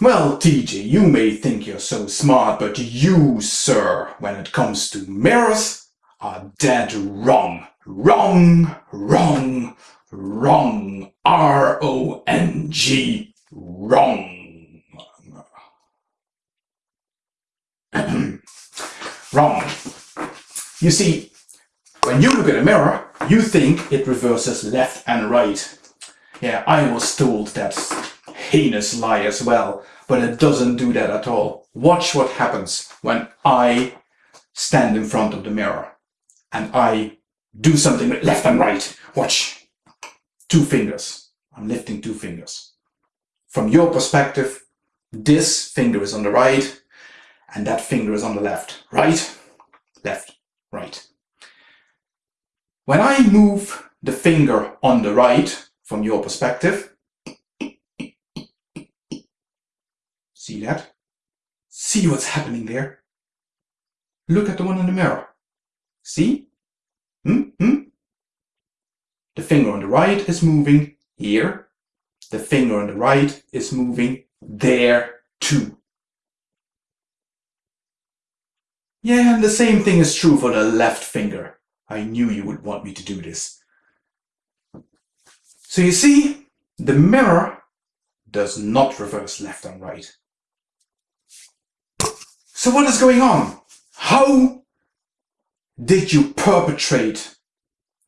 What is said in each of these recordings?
Well, TJ, you may think you're so smart, but you, sir, when it comes to mirrors, are dead wrong. Wrong, wrong, wrong. R-O-N-G. Wrong. wrong. You see, when you look at a mirror, you think it reverses left and right. Yeah, I was told that heinous lie as well, but it doesn't do that at all. Watch what happens when I stand in front of the mirror and I do something with left and right. Watch. Two fingers. I'm lifting two fingers. From your perspective, this finger is on the right and that finger is on the left. Right, left, right. When I move the finger on the right, from your perspective. See that? See what's happening there? Look at the one in the mirror. See? Hmm? Hmm? The finger on the right is moving here. The finger on the right is moving there too. Yeah, and the same thing is true for the left finger. I knew you would want me to do this. So you see, the mirror does not reverse left and right. So what is going on? How did you perpetrate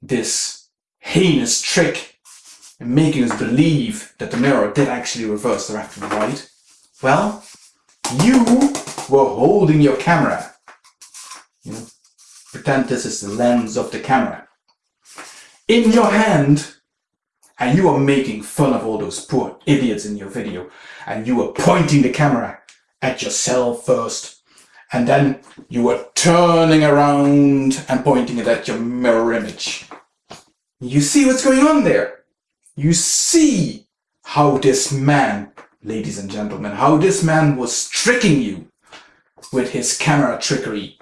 this heinous trick in making us believe that the mirror did actually reverse the left and right? Well, you were holding your camera. You know, pretend this is the lens of the camera. In your hand, and you are making fun of all those poor idiots in your video and you were pointing the camera at yourself first and then you were turning around and pointing it at your mirror image. You see what's going on there? You see how this man, ladies and gentlemen, how this man was tricking you with his camera trickery.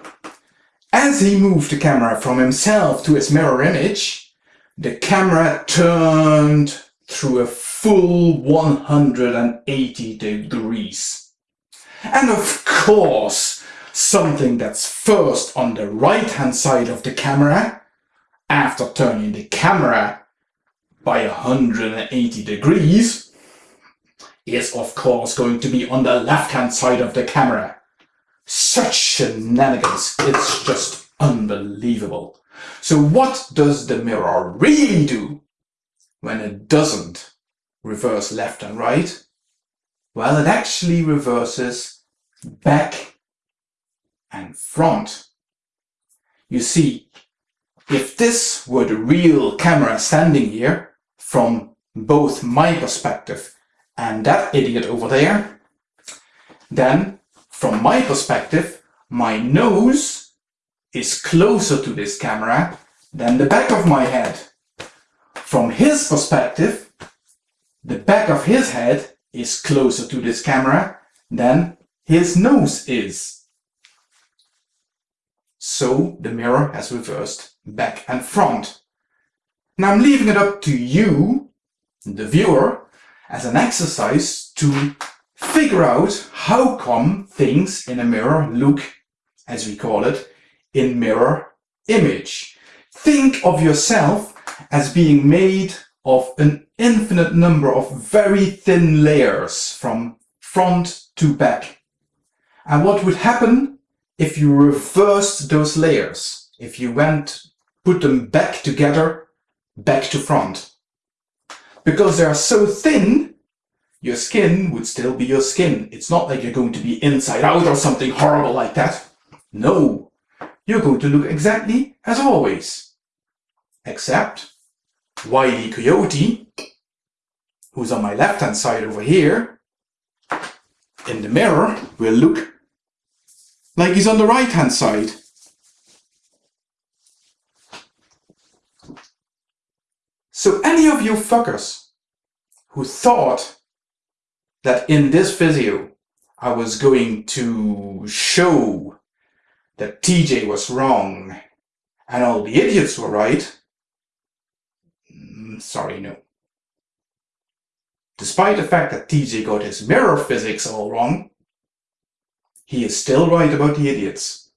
As he moved the camera from himself to his mirror image, the camera turned through a full 180 degrees. And of course, something that's first on the right hand side of the camera, after turning the camera by 180 degrees, is of course going to be on the left hand side of the camera. Such shenanigans, it's just unbelievable. So what does the mirror really do when it doesn't reverse left and right? Well, it actually reverses back and front. You see, if this were the real camera standing here, from both my perspective and that idiot over there, then from my perspective, my nose is closer to this camera than the back of my head. From his perspective, the back of his head is closer to this camera than his nose is. So the mirror has reversed back and front. Now I'm leaving it up to you, the viewer, as an exercise to figure out how come things in a mirror look, as we call it, in mirror image. Think of yourself as being made of an infinite number of very thin layers from front to back. And what would happen if you reversed those layers? If you went, put them back together, back to front. Because they are so thin, your skin would still be your skin. It's not like you're going to be inside out or something horrible like that. No, you're going to look exactly as always. Except Wiley Coyote, who's on my left hand side over here, in the mirror will look like he's on the right hand side. So any of you fuckers who thought that in this video I was going to show that TJ was wrong and all the idiots were right, mm, sorry, no. despite the fact that TJ got his mirror physics all wrong, he is still right about the idiots.